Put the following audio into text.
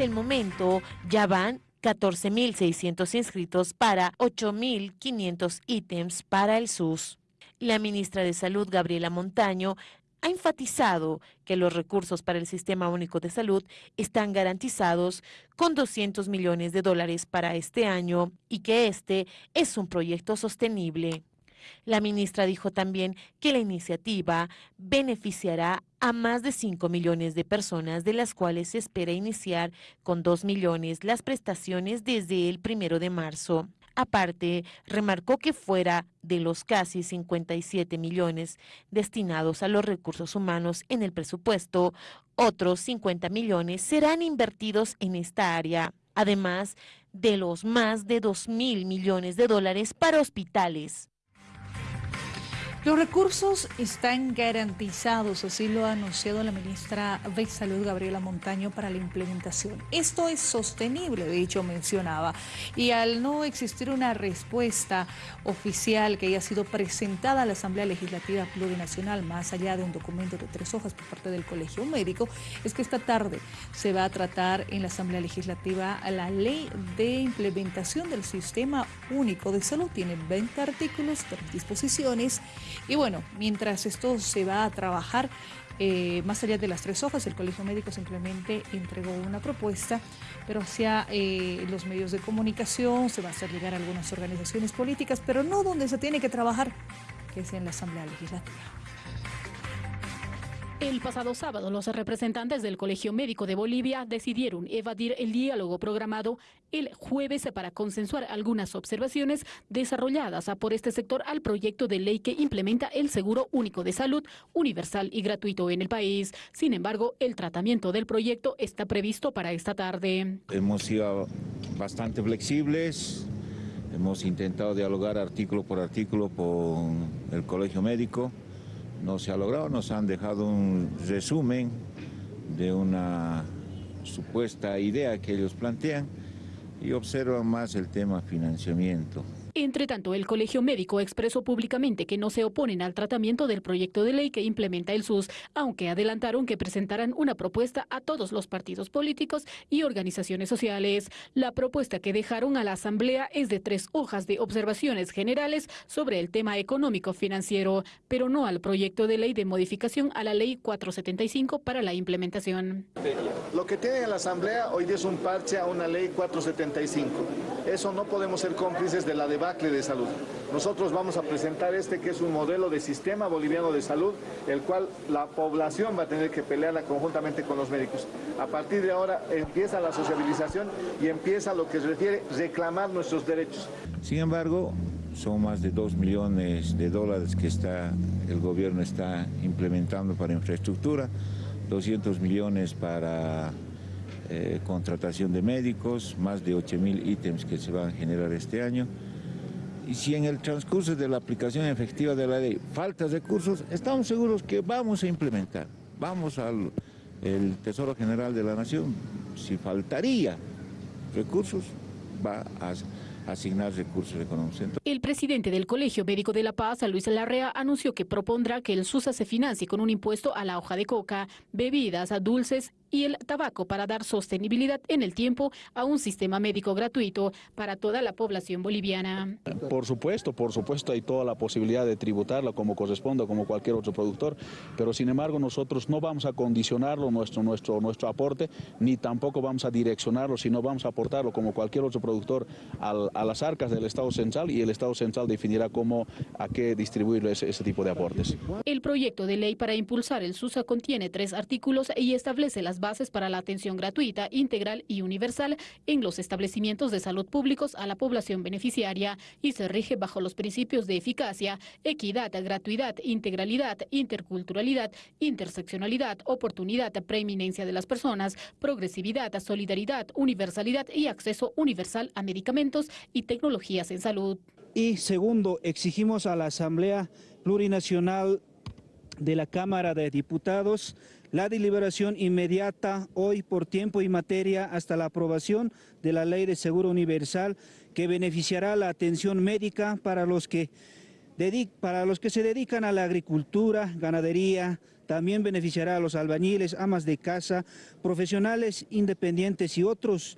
hasta el momento ya van 14.600 inscritos para 8.500 ítems para el SUS. La ministra de Salud, Gabriela Montaño, ha enfatizado que los recursos para el Sistema Único de Salud están garantizados con 200 millones de dólares para este año y que este es un proyecto sostenible. La ministra dijo también que la iniciativa beneficiará a más de 5 millones de personas, de las cuales se espera iniciar con 2 millones las prestaciones desde el primero de marzo. Aparte, remarcó que fuera de los casi 57 millones destinados a los recursos humanos en el presupuesto, otros 50 millones serán invertidos en esta área, además de los más de 2 mil millones de dólares para hospitales. Los recursos están garantizados, así lo ha anunciado la ministra de Salud, Gabriela Montaño, para la implementación. Esto es sostenible, de hecho mencionaba, y al no existir una respuesta oficial que haya sido presentada a la Asamblea Legislativa Plurinacional, más allá de un documento de tres hojas por parte del Colegio Médico, es que esta tarde se va a tratar en la Asamblea Legislativa la ley de implementación del Sistema Único de Salud. Tiene 20 artículos, tres disposiciones y bueno, mientras esto se va a trabajar, eh, más allá de las tres hojas, el Colegio Médico simplemente entregó una propuesta, pero hacia eh, los medios de comunicación se va a hacer llegar a algunas organizaciones políticas, pero no donde se tiene que trabajar, que es en la Asamblea Legislativa. El pasado sábado, los representantes del Colegio Médico de Bolivia decidieron evadir el diálogo programado el jueves para consensuar algunas observaciones desarrolladas por este sector al proyecto de ley que implementa el Seguro Único de Salud universal y gratuito en el país. Sin embargo, el tratamiento del proyecto está previsto para esta tarde. Hemos sido bastante flexibles, hemos intentado dialogar artículo por artículo con el Colegio Médico no se ha logrado, nos han dejado un resumen de una supuesta idea que ellos plantean y observan más el tema financiamiento. Entre tanto, el Colegio Médico expresó públicamente que no se oponen al tratamiento del proyecto de ley que implementa el SUS, aunque adelantaron que presentarán una propuesta a todos los partidos políticos y organizaciones sociales. La propuesta que dejaron a la Asamblea es de tres hojas de observaciones generales sobre el tema económico financiero, pero no al proyecto de ley de modificación a la ley 475 para la implementación. Lo que tiene la Asamblea hoy es un parche a una ley 475. Eso no podemos ser cómplices de la de de salud. Nosotros vamos a presentar este que es un modelo de sistema boliviano de salud, el cual la población va a tener que pelearla conjuntamente con los médicos. A partir de ahora empieza la sociabilización y empieza lo que se refiere reclamar nuestros derechos. Sin embargo, son más de 2 millones de dólares que está, el gobierno está implementando para infraestructura, 200 millones para eh, contratación de médicos, más de 8 mil ítems que se van a generar este año. Y si en el transcurso de la aplicación efectiva de la ley falta recursos, estamos seguros que vamos a implementar. Vamos al Tesoro General de la Nación, si faltaría recursos, va a asignar recursos económicos. El presidente del Colegio Médico de La Paz, Luis Larrea, anunció que propondrá que el SUSA se financie con un impuesto a la hoja de coca, bebidas, dulces y el tabaco para dar sostenibilidad en el tiempo a un sistema médico gratuito para toda la población boliviana. Por supuesto, por supuesto hay toda la posibilidad de tributarlo como corresponda, como cualquier otro productor, pero sin embargo nosotros no vamos a condicionarlo nuestro, nuestro, nuestro aporte, ni tampoco vamos a direccionarlo, sino vamos a aportarlo como cualquier otro productor a las arcas del Estado Central y el Estado Central definirá cómo, a qué distribuir ese, ese tipo de aportes. El proyecto de ley para impulsar el SUSA contiene tres artículos y establece bases para la atención gratuita, integral y universal en los establecimientos de salud públicos a la población beneficiaria y se rige bajo los principios de eficacia, equidad, gratuidad, integralidad, interculturalidad, interseccionalidad, oportunidad, preeminencia de las personas, progresividad, solidaridad, universalidad y acceso universal a medicamentos y tecnologías en salud. Y segundo, exigimos a la Asamblea Plurinacional de la Cámara de Diputados la deliberación inmediata hoy por tiempo y materia hasta la aprobación de la Ley de Seguro Universal que beneficiará la atención médica para los que para los que se dedican a la agricultura, ganadería, también beneficiará a los albañiles, amas de casa, profesionales independientes y otros